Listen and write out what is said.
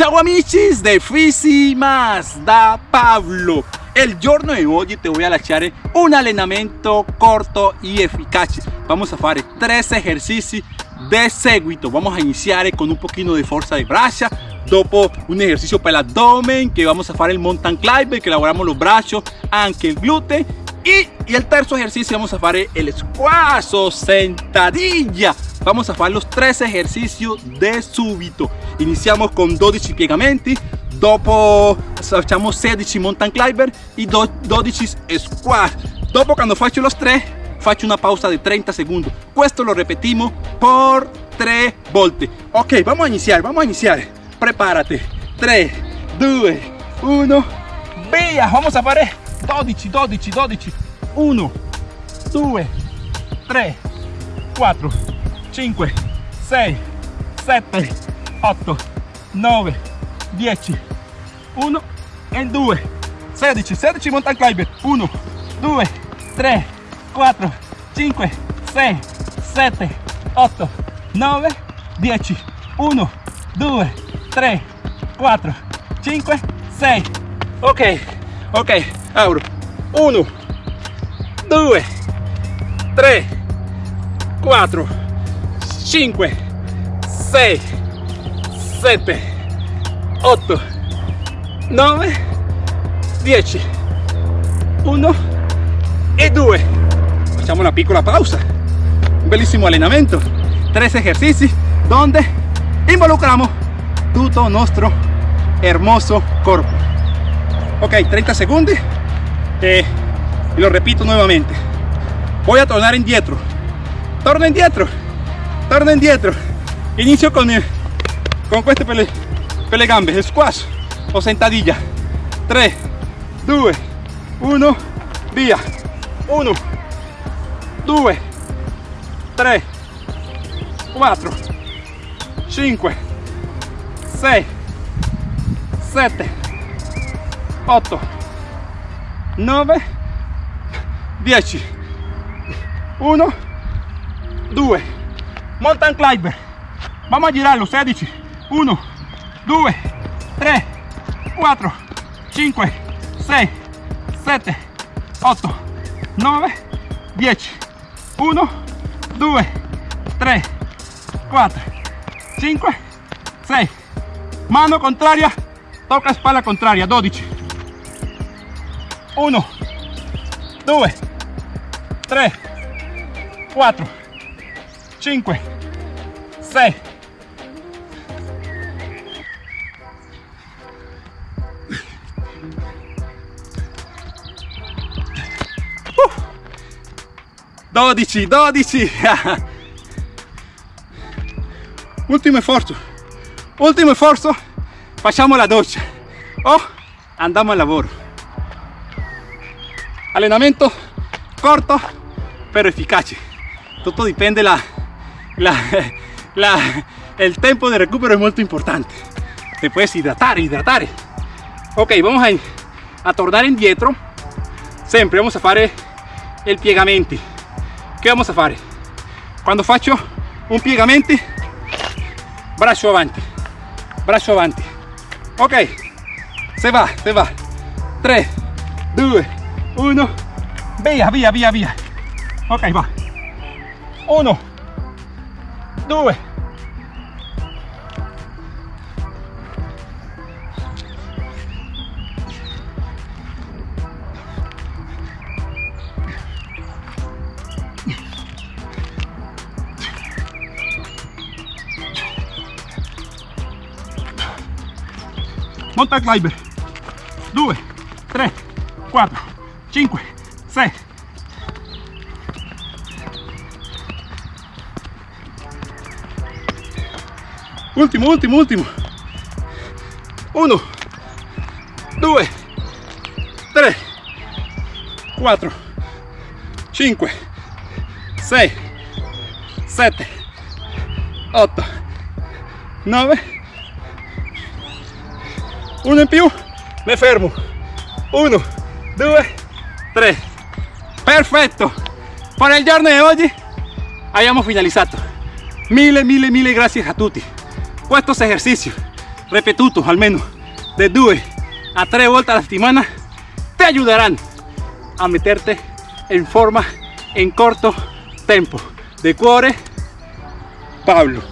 Ciao de Fisi Más da Pablo. El giorno de hoy te voy a lasciare un allenamento corto y eficaz. Vamos a hacer tres ejercicios de seguito. Vamos a iniciar con un poquito de fuerza de braccia, dopo un ejercicio para el abdomen que vamos a hacer el mountain climber que elaboramos los brazos, anche el glúteo y, el tercer ejercicio vamos a hacer el squash o sentadilla. Vamos a hacer los tres ejercicios de súbito. Iniciamos con 12 piegamenti, dopo facciamo 16 mountain climber y 12 squash. Dopo cuando faccio los tres, faccio una pausa de 30 segundos. Esto lo repetimos por 3 volte. Ok, vamos a iniciar, vamos a iniciar. Prepárate. 3, 2, 1, via. Vamos a hacer 12, 12, 12, 1, 2, 3, 4, 5, 6, 7, 8, 9, 10, 1 e 2, 16, 16 mountain climber, 1, 2, 3, 4, 5, 6, 7, 8, 9, 10, 1, 2, 3, 4, 5, 6, ok, ok, abro, 1, 2, 3, 4, 5, 6, 7, 8, 9, 10, 1 e 2. Facciamo una piccola pausa. Un bellissimo allenamento. Tres ejercicios donde involucramos todo nuestro hermoso cuerpo. Ok, 30 segundos. Lo repito nuevamente. Voy a tornar indietro. Torno indietro. Torno indietro. Inicio con, el, con queste per le, per le gambe. Squash o sentadilla. 3, 2, 1, via. 1, 2, 3, 4, 5, 6, 7, 8, 9, 10, 1, 2, mountain climber. Vamos a girarlo, 16, 1, 2, 3, 4, 5, 6, 7, 8, 9, 10, 1, 2, 3, 4, 5, 6, mano contraria, toca espalda contraria, 12, 1, 2, 3, 4, 5, 6, 12, 12 ultimo sforzo. Ultimo sforzo. Facciamo la doccia. O andiamo al lavoro. Allenamento corto pero eficace. Todo dipende la, la, la el tiempo de recupero es muy importante. Te puedes hidratar hidratar. Ok vamos a, a tornar indietro siempre vamos a hacer el piegamenti che vamos a fare quando faccio un piegamenti braccio avanti braccio avanti ok se va se va. 3 2 1 via via via via ok va. 1 2 mountain climber 2 3 4 5 6 ultimo ultimo ultimo. 1 2 3 4 5 6 7 8 9 uno in più me fermo. 1 2 3 perfetto para el giorno de hoy habíamos finalizado. Mille mille mille gracias a tutti estos ejercicios ripetutos almeno de 2 a 3 volte alla settimana te ayudarán a meterte en forma en corto tempo. De cuore Pablo